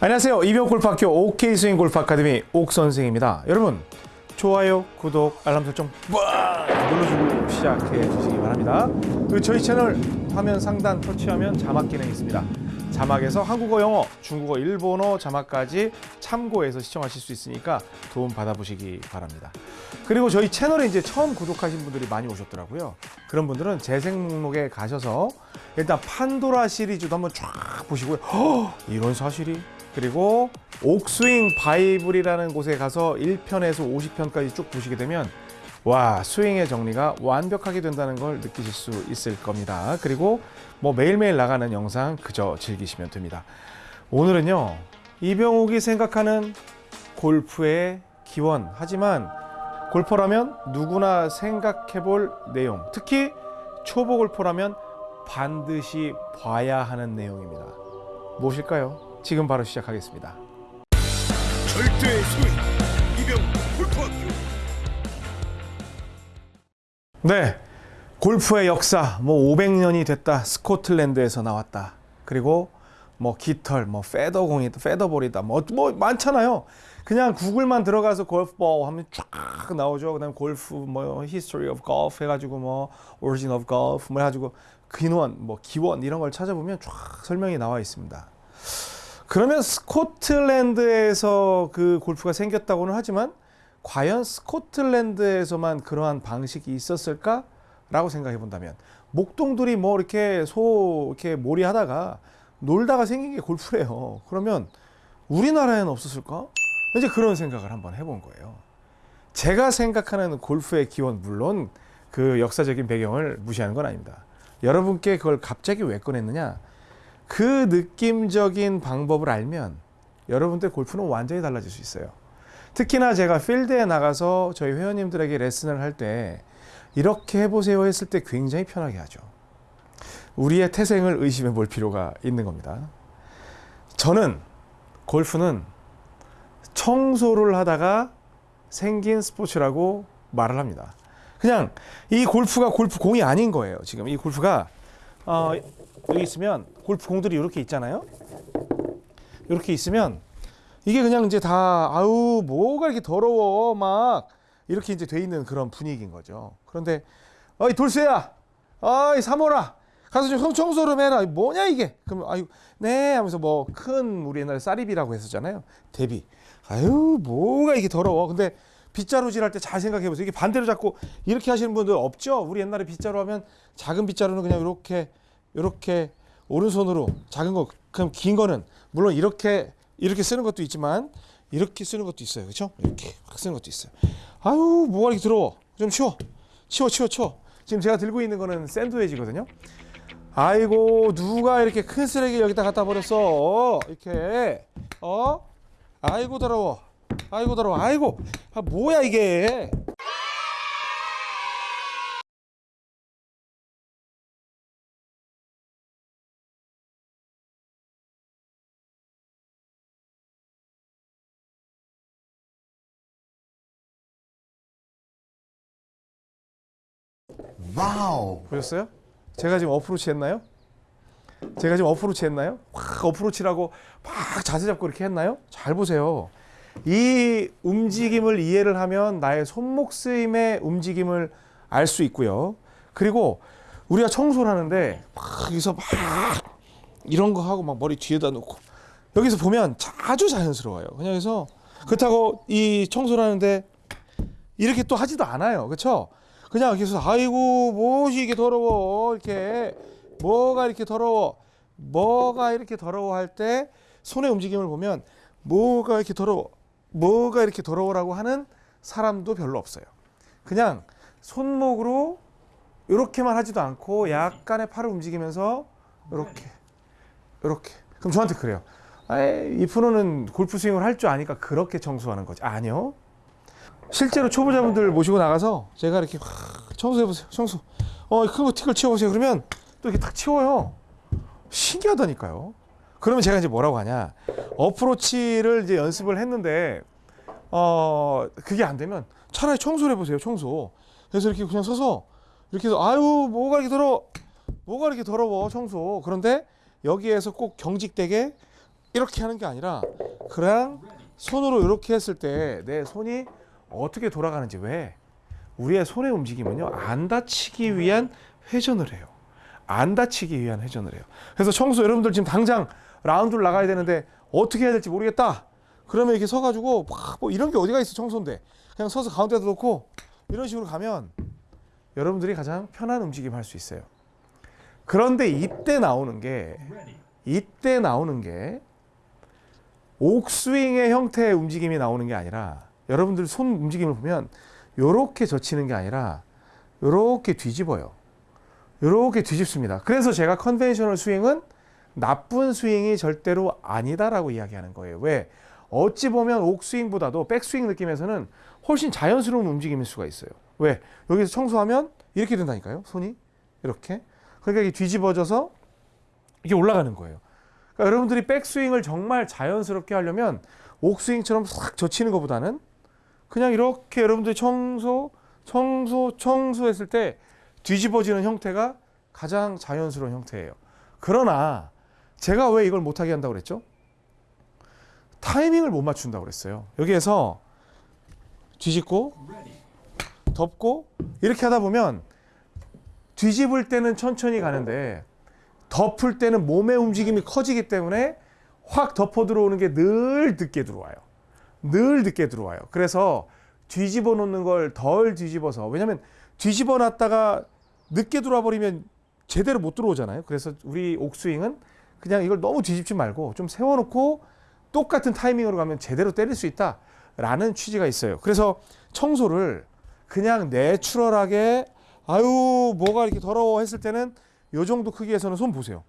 안녕하세요. 이병골프학교 OK 스윙 골프 아카데미 옥 선생입니다. 여러분 좋아요, 구독, 알람 설정 빡 눌러주고 시작해 주시기 바랍니다. 그리고 저희 채널 화면 상단 터치하면 자막 기능이 있습니다. 자막에서 한국어, 영어, 중국어, 일본어 자막까지 참고해서 시청하실 수 있으니까 도움 받아보시기 바랍니다. 그리고 저희 채널에 이제 처음 구독하신 분들이 많이 오셨더라고요. 그런 분들은 재생 목록에 가셔서 일단 판도라 시리즈도 한번 쫙 보시고요. 허, 이런 사실이 그리고 옥스윙 바이블이라는 곳에 가서 1편에서 50편까지 쭉 보시게 되면 와 스윙의 정리가 완벽하게 된다는 걸 느끼실 수 있을 겁니다. 그리고 뭐 매일매일 나가는 영상 그저 즐기시면 됩니다. 오늘은요 이병욱이 생각하는 골프의 기원 하지만 골퍼라면 누구나 생각해 볼 내용 특히 초보 골퍼라면 반드시 봐야 하는 내용입니다. 무엇일까요? 지금 바로 시작하겠습니다. 절대 스윙 이병 골프학교 네. 골프의 역사 뭐 500년이 됐다. 스코틀랜드에서 나왔다. 그리고 뭐 깃털, 뭐 페더공이다, 페더볼이다. 뭐, 뭐 많잖아요. 그냥 구글만 들어가서 골프볼 하면 쫙 나오죠. 그다음 골프 뭐 history of golf 해 가지고 뭐 origin of golf 뭐해 가지고 근원, 뭐 기원 이런 걸 찾아보면 쫙 설명이 나와 있습니다. 그러면 스코틀랜드에서 그 골프가 생겼다고는 하지만 과연 스코틀랜드에서만 그러한 방식이 있었을까 라고 생각해 본다면 목동들이 뭐 이렇게 소 이렇게 몰이 하다가 놀다가 생긴 게 골프래요. 그러면 우리나라에는 없었을까? 이제 그런 생각을 한번 해본 거예요. 제가 생각하는 골프의 기원 물론 그 역사적인 배경을 무시하는 건 아닙니다. 여러분께 그걸 갑자기 왜 꺼냈느냐? 그 느낌적인 방법을 알면 여러분들 골프는 완전히 달라질 수 있어요. 특히나 제가 필드에 나가서 저희 회원님들에게 레슨을 할 때 이렇게 해보세요 했을 때 굉장히 편하게 하죠. 우리의 태생을 의심해 볼 필요가 있는 겁니다. 저는 골프는 청소를 하다가 생긴 스포츠라고 말을 합니다. 그냥 이 골프가 골프 공이 아닌 거예요. 지금 이 골프가 어, 여기 있으면 골프 공들이 이렇게 있잖아요. 이렇게 있으면 이게 그냥 이제 다 아우 뭐가 이렇게 더러워 막 이렇게 이제 돼 있는 그런 분위기인 거죠. 그런데 어이 돌쇠야, 어이 사모라 가서 좀 청소 좀 해라. 뭐냐 이게? 그럼 아유 네 하면서 뭐 큰 우리 옛날에 쌀입이라고 했었잖아요. 대비. 아유 뭐가 이게 더러워. 근데 빗자루질 할 때 잘 생각해 보세요. 이게 반대로 잡고 이렇게 하시는 분들 없죠? 우리 옛날에 빗자루 하면 작은 빗자루는 그냥 이렇게 이렇게 오른손으로 작은 거 그럼 긴 거는 물론 이렇게 이렇게 쓰는 것도 있지만 이렇게 쓰는 것도 있어요. 그렇죠? 이렇게 확 쓰는 것도 있어요. 아유, 뭐가 이렇게 더러워. 좀 치워. 치워, 치워, 치워. 지금 제가 들고 있는 거는 샌드웨지거든요. 아이고, 누가 이렇게 큰 쓰레기 여기다 갖다 버렸어. 이렇게. 어? 아이고, 더러워. 아이고, 더러워. 아이고. 아, 뭐야, 이게. Wow 보셨어요? 제가 지금 어프로치 했나요? 제가 지금 어프로치 했나요? 확 어프로치라고 막 자세 잡고 이렇게 했나요? 잘 보세요. 이 움직임을 이해를 하면 나의 손목 쓰임의 움직임을 알 수 있고요. 그리고 우리가 청소를 하는데 막 여기서 막 이런 거 하고 막 머리 뒤에다 놓고 여기서 보면 아주 자연스러워요. 그냥 그래서 그렇다고 이 청소를 하는데 이렇게 또 하지도 않아요. 그렇죠? 그냥 계속 아이고 무엇이 이게 더러워 이렇게 뭐가 이렇게 더러워 뭐가 이렇게 더러워 할 때 손의 움직임을 보면 뭐가 이렇게 더러워 뭐가 이렇게 더러워라고 하는 사람도 별로 없어요. 그냥 손목으로 이렇게만 하지도 않고 약간의 팔을 움직이면서 이렇게 이렇게 그럼 저한테 그래요. 이 프로는 골프 스윙을 할 줄 아니까 그렇게 청소하는 거지. 아니요. 실제로 초보자분들 모시고 나가서 제가 이렇게 확 청소해 보세요. 청소. 어, 큰거 틱을 치워 보세요. 그러면 또 이렇게 탁 치워요. 신기하다니까요. 그러면 제가 이제 뭐라고 하냐? 어프로치를 이제 연습을 했는데 어, 그게 안 되면 차라리 청소를 해 보세요. 청소. 그래서 이렇게 그냥 서서 이렇게 해서 아유, 뭐가 이렇게 더러워. 뭐가 이렇게 더러워. 청소. 그런데 여기에서 꼭 경직되게 이렇게 하는 게 아니라 그냥 손으로 이렇게 했을 때 내 손이 어떻게 돌아가는지 왜 우리의 손의 움직임은요 안 다치기 위한 회전을 해요. 안 다치기 위한 회전을 해요. 그래서 청소 여러분들 지금 당장 라운드를 나가야 되는데 어떻게 해야 될지 모르겠다. 그러면 이렇게 서가지고 막뭐 이런 게 어디가 있어 청소인데 그냥 서서 가운데다 놓고 이런 식으로 가면 여러분들이 가장 편한 움직임 할 수 있어요. 그런데 이때 나오는 게 이때 나오는 게 옥스윙의 형태의 움직임이 나오는 게 아니라 여러분들 손 움직임을 보면 요렇게 젖히는 게 아니라 요렇게 뒤집어요. 요렇게 뒤집습니다. 그래서 제가 conventional 스윙은 나쁜 스윙이 절대로 아니다라고 이야기하는 거예요. 왜? 어찌 보면 옥스윙보다도 백스윙 느낌에서는 훨씬 자연스러운 움직임일 수가 있어요. 왜? 여기서 청소하면 이렇게 된다니까요. 손이 이렇게. 그러니까 이게 뒤집어져서 이게 올라가는 거예요. 그러니까 여러분들이 백스윙을 정말 자연스럽게 하려면 옥스윙처럼 싹 젖히는 것보다는 그냥 이렇게 여러분들이 청소, 청소, 청소했을 때 뒤집어지는 형태가 가장 자연스러운 형태예요. 그러나 제가 왜 이걸 못하게 한다고 그랬죠? 타이밍을 못 맞춘다고 그랬어요. 여기에서 뒤집고 덮고 이렇게 하다 보면 뒤집을 때는 천천히 가는데 덮을 때는 몸의 움직임이 커지기 때문에 확 덮어 들어오는 게 늘 늦게 들어와요. 늘 늦게 들어와요. 그래서 뒤집어 놓는 걸 덜 뒤집어서 왜냐면 뒤집어 놨다가 늦게 들어와 버리면 제대로 못 들어오잖아요. 그래서 우리 옥스윙은 그냥 이걸 너무 뒤집지 말고 좀 세워 놓고 똑같은 타이밍으로 가면 제대로 때릴 수 있다라는 취지가 있어요. 그래서 청소를 그냥 내추럴하게 아유 뭐가 이렇게 더러워 했을 때는 요 정도 크기에서는 손 보세요.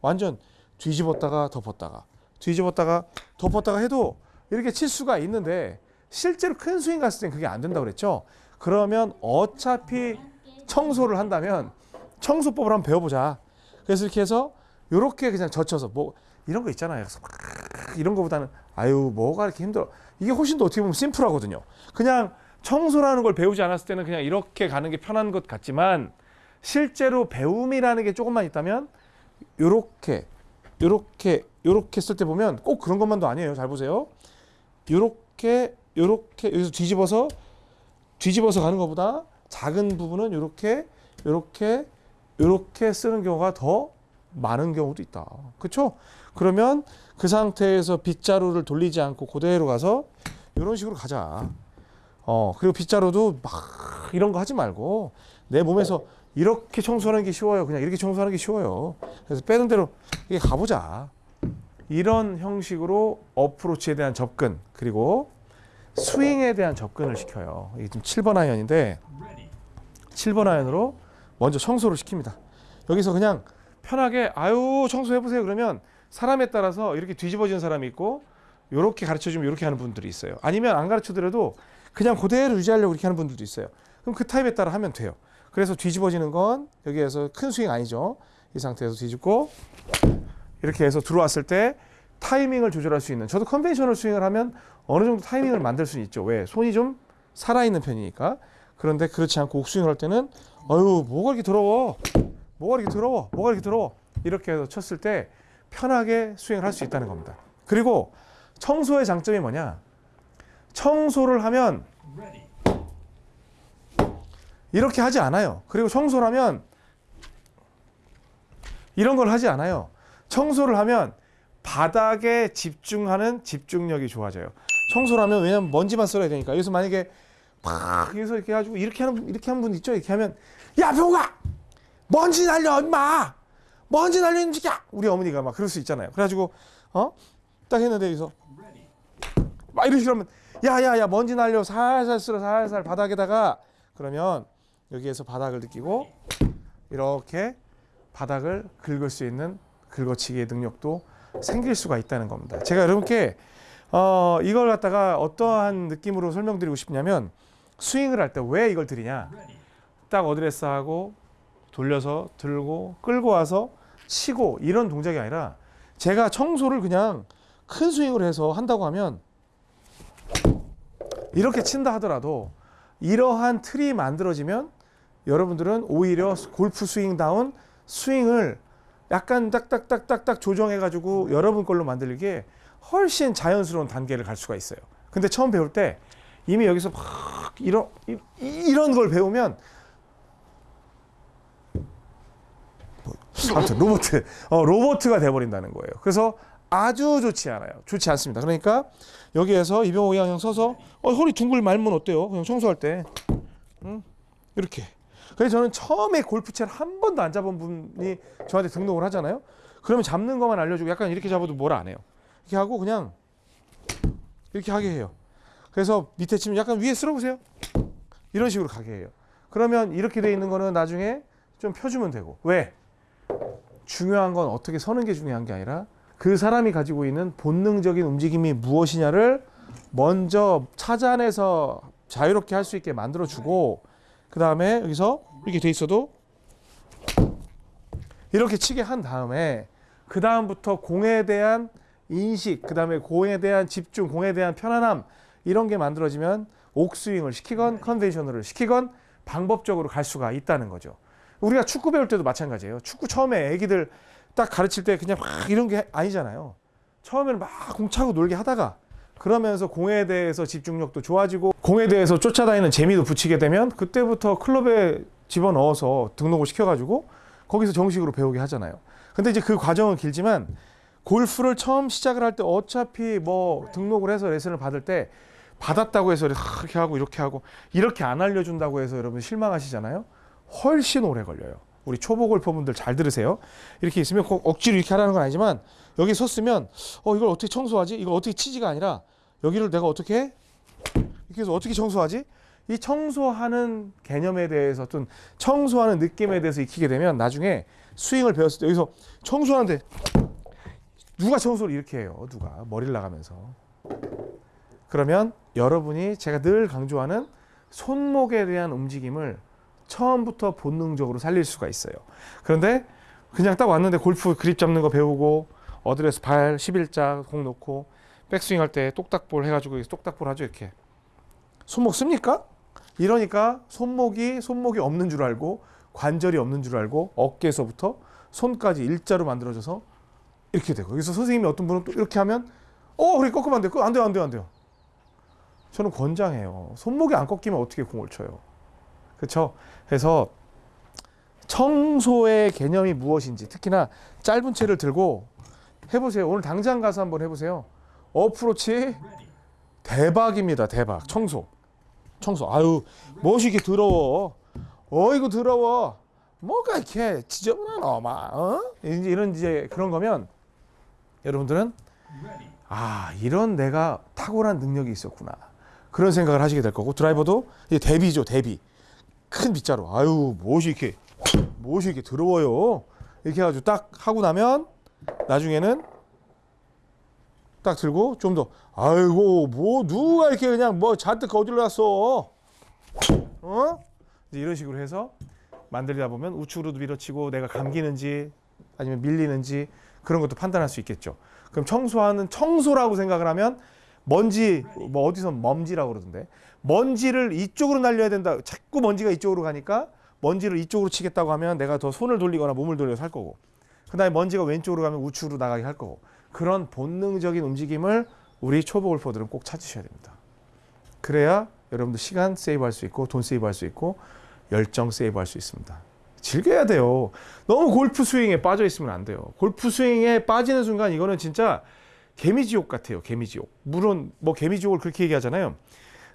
완전 뒤집었다가 덮었다가 뒤집었다가 덮었다가 해도 이렇게 칠 수가 있는데 실제로 큰 스윙 갔을 땐 그게 안 된다고 그랬죠. 그러면 어차피 청소를 한다면 청소법을 한번 배워보자. 그래서 이렇게 해서 이렇게 그냥 젖혀서 뭐 이런 거 있잖아요. 이런 거보다는 아유 뭐가 이렇게 힘들어. 이게 훨씬 더 어떻게 보면 심플하거든요. 그냥 청소라는 걸 배우지 않았을 때는 그냥 이렇게 가는 게 편한 것 같지만 실제로 배움이라는 게 조금만 있다면 요렇게 요렇게 요렇게 쓸 때 보면 꼭 그런 것만도 아니에요. 잘 보세요. 요렇게 요렇게 여기서 뒤집어서 뒤집어서 가는 것보다 작은 부분은 요렇게 요렇게 요렇게 쓰는 경우가 더 많은 경우도 있다. 그렇죠? 그러면 그 상태에서 빗자루를 돌리지 않고 그대로 가서 이런 식으로 가자. 어 그리고 빗자루도 막 이런 거 하지 말고 내 몸에서 이렇게 청소하는 게 쉬워요. 그냥 이렇게 청소하는 게 쉬워요. 그래서 빼는 대로 이게 가보자. 이런 형식으로 어프로치에 대한 접근 그리고 스윙에 대한 접근을 시켜요. 이게 지금 7번 아이언인데 7번 아이언으로 먼저 청소를 시킵니다. 여기서 그냥 편하게 아유 청소해 보세요 그러면 사람에 따라서 이렇게 뒤집어지는 사람이 있고 이렇게 가르쳐 주면 이렇게 하는 분들이 있어요. 아니면 안 가르쳐 드려도 그냥 그대로 유지하려고 이렇게 하는 분들도 있어요. 그럼 그 타입에 따라 하면 돼요. 그래서 뒤집어지는 건 여기에서 큰 스윙 아니죠. 이 상태에서 뒤집고 이렇게 해서 들어왔을 때 타이밍을 조절할 수 있는 저도 conventional 스윙을 하면 어느 정도 타이밍을 만들 수는 있죠. 왜? 손이 좀 살아있는 편이니까. 그런데 그렇지 않고 옥스윙을 할 때는 어유 뭐가 이렇게 더러워 뭐가 이렇게 더러워 뭐가 이렇게 더러워 이렇게 해서 쳤을 때 편하게 스윙을 할 수 있다는 겁니다. 그리고 청소의 장점이 뭐냐? 청소를 하면 이렇게 하지 않아요. 그리고 청소를 하면 이런 걸 하지 않아요. 청소를 하면 바닥에 집중하는 집중력이 좋아져요. 청소를 하면 왜냐면 먼지만 썰어야 되니까. 여기서 만약에 팍 여기서 이렇게 해가지고 이렇게 하는 분- 이렇게 하는 분 있죠. 이렇게 하면 야 병우가 먼지 날려 임마 먼지 날려 임지야 우리 어머니가 막 그럴 수 있잖아요. 그래가지고 어딱 했는데 여기서 막 식으로 하면 야야야 먼지 날려 살살 쓸어 살살 바닥에다가 그러면 여기에서 바닥을 느끼고 이렇게 바닥을 긁을 수 있는 긁어치기의 능력도 생길 수가 있다는 겁니다. 제가 여러분께 어, 이걸 갖다가 어떠한 느낌으로 설명드리고 싶냐면 스윙을 할 때 왜 이걸 드리냐 딱 어드레스 하고 돌려서 들고 끌고 와서 치고 이런 동작이 아니라 제가 청소를 그냥 큰 스윙을 해서 한다고 하면 이렇게 친다 하더라도 이러한 틀이 만들어지면 여러분들은 오히려 골프 스윙다운 스윙을 약간 딱딱딱딱딱 조정해가지고 여러분 걸로 만들기에 훨씬 자연스러운 단계를 갈 수가 있어요. 근데 처음 배울 때 이미 여기서 막 이런 이- 이런 걸 배우면 뭐, 아무튼 로봇 어, 로봇가 돼버린다는 거예요. 그래서 아주 좋지 않아요. 좋지 않습니다. 그러니까 여기에서 이병호 양형 서서 어, 허리 둥글 말면 어때요? 그냥 청소할 때 응? 이렇게. 그래서 저는 처음에 골프채를 한 번도 안 잡은 분이 저한테 등록을 하잖아요. 그러면 잡는 것만 알려주고 약간 이렇게 잡아도 뭐라 안 해요. 이렇게 하고 그냥 이렇게 하게 해요. 그래서 밑에 치면 약간 위에 쓸어보세요. 이런 식으로 가게 해요. 그러면 이렇게 돼 있는 거는 나중에 좀 펴주면 되고 왜? 중요한 건 어떻게 서는 게 중요한 게 아니라 그 사람이 가지고 있는 본능적인 움직임이 무엇이냐를 먼저 찾아내서 자유롭게 할 수 있게 만들어 주고 그 다음에 여기서 이렇게 돼 있어도 이렇게 치게 한 다음에 그 다음부터 공에 대한 인식, 그 다음에 공에 대한 집중, 공에 대한 편안함 이런 게 만들어지면 옥스윙을 시키건 컨벤셔널을 시키건 방법적으로 갈 수가 있다는 거죠. 우리가 축구 배울 때도 마찬가지예요. 축구 처음에 애기들 딱 가르칠 때 그냥 막 이런 게 아니잖아요. 처음에는 막 공 차고 놀게 하다가 그러면서 공에 대해서 집중력도 좋아지고 공에 대해서 쫓아다니는 재미도 붙이게 되면 그때부터 클럽에 집어넣어서 등록을 시켜가지고 거기서 정식으로 배우게 하잖아요. 근데 이제 그 과정은 길지만 골프를 처음 시작을 할 때 어차피 뭐 등록을 해서 레슨을 받을 때 받았다고 해서 이렇게 하고 이렇게 하고 이렇게 안 알려준다고 해서 여러분 실망하시잖아요. 훨씬 오래 걸려요. 우리 초보 골퍼분들 잘 들으세요. 이렇게 있으면 꼭 억지로 이렇게 하라는 건 아니지만 여기 섰으면 어 이걸 어떻게 청소하지? 이걸 어떻게 치지가 아니라 여기를 내가 어떻게 해서 어떻게 청소하지? 이 청소하는 개념에 대해서 어떤 청소하는 느낌에 대해서 익히게 되면 나중에 스윙을 배웠을 때 여기서 청소하는데 누가 청소를 이렇게 해요? 누가 머리를 나가면서 그러면 여러분이 제가 늘 강조하는 손목에 대한 움직임을 처음부터 본능적으로 살릴 수가 있어요. 그런데 그냥 딱 왔는데 골프 그립 잡는 거 배우고 어드레스 발 11자 공 놓고 백스윙 할 때 똑딱볼 해가지고 똑딱볼 하죠 이렇게 손목 씁니까? 이러니까 손목이 손목이 없는 줄 알고 관절이 없는 줄 알고 어깨에서부터 손까지 일자로 만들어져서 이렇게 되고 여기서 선생님이 어떤 분은 또 이렇게 하면 어 그래 꺾으면 안 돼. 안 돼요 안 돼요 안 돼요. 저는 권장해요. 손목이 안 꺾이면 어떻게 공을 쳐요. 그렇죠? 그래서 청소의 개념이 무엇인지 특히나 짧은 채를 들고 해보세요. 오늘 당장 가서 한번 해보세요. 어프로치 대박입니다. 대박. 청소. 청소. 아유 무엇이 이렇게 더러워. 어이구 더러워. 뭐가 이렇게 지저분하노 막 어? 이런 이제 그런 거면 여러분들은 아 이런 내가 탁월한 능력이 있었구나 그런 생각을 하시게 될 거고 드라이버도 이제 대비죠 대비 큰 빗자루 아유 무엇이 이렇게 무엇이 이렇게 더러워요 이렇게 해가지고 딱 하고 나면 나중에는 딱 들고 좀 더. 아이고 뭐 누가 이렇게 그냥 뭐 잔뜩 놨어? 어? 이제 이런 식으로 해서 만들다 보면 우측으로도 밀어치고 내가 감기는지 아니면 밀리는지 그런 것도 판단할 수 있겠죠. 그럼 청소하는 청소라고 생각을 하면 먼지 뭐 어디서 먼지라고 그러던데. 먼지를 이쪽으로 날려야 된다. 자꾸 먼지가 이쪽으로 가니까 먼지를 이쪽으로 치겠다고 하면 내가 더 손을 돌리거나 몸을 돌려서 할 거고. 그 다음에 먼지가 왼쪽으로 가면 우측으로 나가게 할 거고 그런 본능적인 움직임을 우리 초보 골퍼들은 꼭 찾으셔야 됩니다. 그래야 여러분들 시간 세이브할 수 있고 돈 세이브할 수 있고 열정 세이브할 수 있습니다. 즐겨야 돼요. 너무 골프 스윙에 빠져 있으면 안 돼요. 골프 스윙에 빠지는 순간 이거는 진짜 개미지옥 같아요. 개미지옥. 물론 뭐 개미지옥을 그렇게 얘기하잖아요.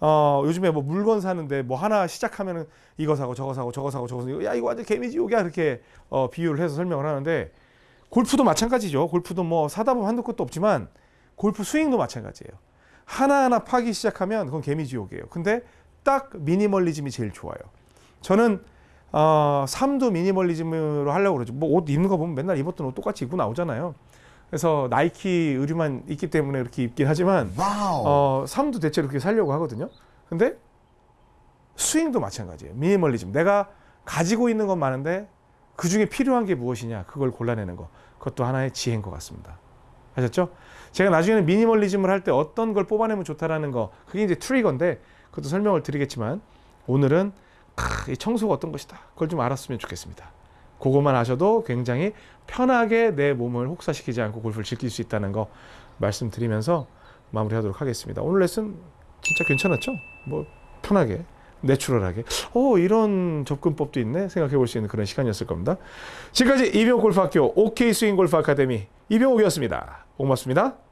어, 요즘에 뭐 물건 사는데 뭐 하나 시작하면은 이거 사고 저거 사고 저거 사고 저거 사고 야 이거 완전 개미지옥이야 이렇게 어, 비유를 해서 설명을 하는데 골프도 마찬가지죠. 골프도 뭐 사다 보면 한도 끝도 없지만 골프 스윙도 마찬가지예요. 하나하나 파기 시작하면 그건 개미지옥이에요. 근데 딱 미니멀리즘이 제일 좋아요. 저는 어, 삶도 미니멀리즘으로 하려고 그러죠. 뭐 옷 입는 거 보면 맨날 입었던 옷 똑같이 입고 나오잖아요. 그래서 나이키 의류만 있기 때문에 이렇게 입긴 하지만 어, 삶도 대체로 그렇게 살려고 하거든요. 근데 스윙도 마찬가지예요. 미니멀리즘. 내가 가지고 있는 건 많은데 그 중에 필요한 게 무엇이냐 그걸 골라내는 거. 그것도 하나의 지혜인 것 같습니다. 아셨죠? 제가 나중에는 미니멀리즘을 할 때 어떤 걸 뽑아내면 좋다라는 거 그게 이제 트리거인데 그것도 설명을 드리겠지만 오늘은 크, 이 청소가 어떤 것이다. 그걸 좀 알았으면 좋겠습니다. 그것만 하셔도 굉장히 편하게 내 몸을 혹사시키지 않고 골프를 즐길 수 있다는 거 말씀드리면서 마무리하도록 하겠습니다. 오늘 레슨 진짜 괜찮았죠? 뭐 편하게 내추럴하게 어 이런 접근법도 있네 생각해 볼 수 있는 그런 시간이었을 겁니다. 지금까지 이병옥 골프학교 OK 스윙 골프 아카데미 이병옥이었습니다. 고맙습니다.